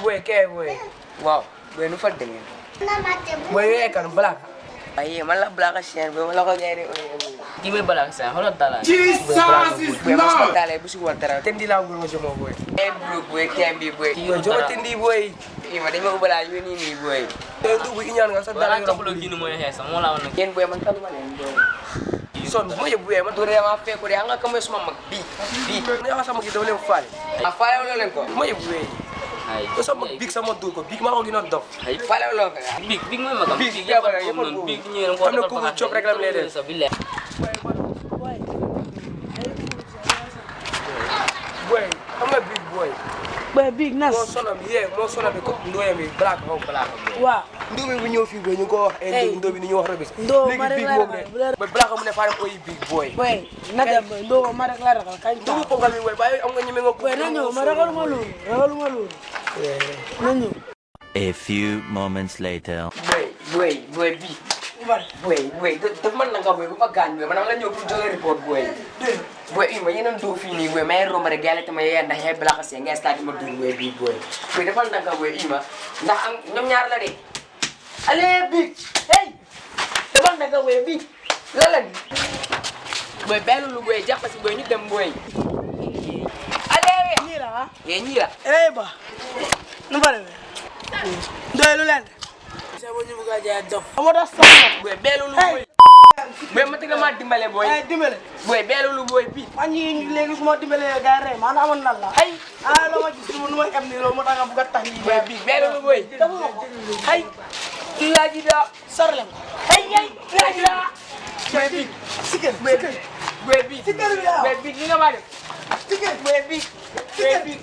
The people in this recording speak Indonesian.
kee boy waaw boy nu fa demee boy yooyu kan black ay man la black chien boy man la ko gaay Kii mooy balak sa xoolal dala. Jesus is boy mas ko dalé bu si wal dara tendi laa gul ma jomo boy ay bro boy tembi boy boy yow jomo tendi boy ima dañ ma ubala ñu ni ni boy te ndu bu iñaan nga sa Wala dara ang kapulo gini mo hesa. Mo lang nag. yeen boy man taluma len boy son mo ye boy man du dama fekku de nga kam suma mag bi bi. Ne nga sama gi daw leen faale a faale lo len ko mo ye boy Ay. ko sama big sama dur ko big maa ko gën a dof Ay. faale lo ko Big, big mo yung magam. Big, Big, yeah, yapan yeah, ko yapan nun. po. Big nyo yung Ano, kubo chop reklam lede. Sa bile. boy xam nga big boy boy big nas. moo sonal mi yee moo sonal mi ko ndooyam bi black xaw black. Waaw ndoo bi bu ñëw fii boy ñu ko wax Hey. ndoo bi ni ñu wax rek Ndoo ma léegi rek big la boobu ragal, ne bu la- boy black mu ne faram oyi big boy. Boy na dem boy. Ndo ma rek la ragal kañ ndoo bu ta ponkal mi boy bàyyi am nga ñeme nga boy na ñëw ma ragaluma loolu ragaluma loolu na ñëw A few moments later. boy boy boy bi bari boy boy daf man nga boy bu ma gaañ boy man la ñëw pour joxe report boy boy ima yeneen doo fii nii boy may romb rek yàlla tama yee ndax yee black si nga stade ma dugg boy bii boy boy defal na nga boy ima ndax am ñoom ñaar la de allez big hey defal na nga boy big la la ni boy benn lu dem boy allez nii la ah yee ñii la eh ba nu bari be doy lu leen sa bo ñu bëgg a jaay dof amo da sama boy benn lu boy boy ma tëgg ma dimbale boy. Ay dimbale boy benn lu boy bi man ñi léegi su ma dimbalee gars yi rey maanaam amoon nan la ay ah loo ma gis nu ma em nii loolu moo tax nga tax ñi boy bi benn lu boy. Ay laaji da sarle ko ay ay laaji da boy bi sikel boy bi bi la. boy bi ni nga ma def sikel boy bi boy bi